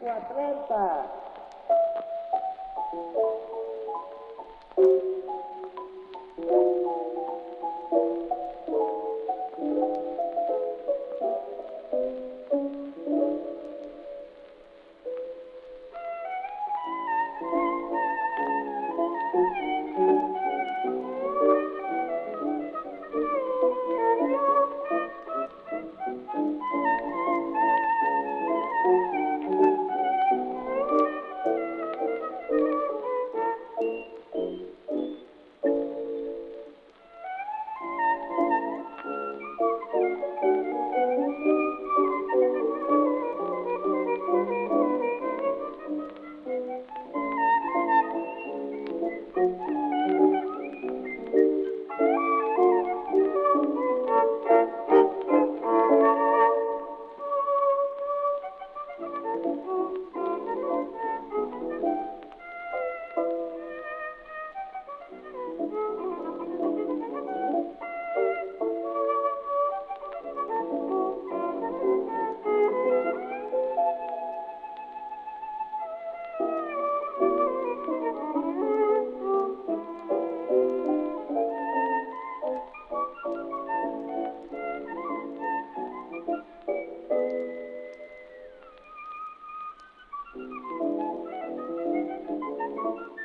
40. Thank you.